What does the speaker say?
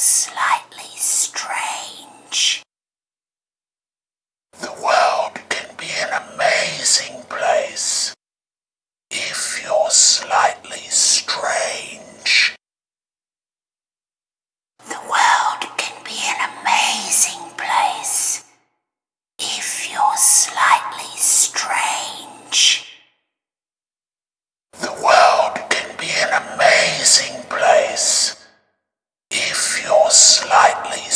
slightly strange. The world can be an amazing place if you're slightly strange. The world can be an amazing place if you're slightly slightly.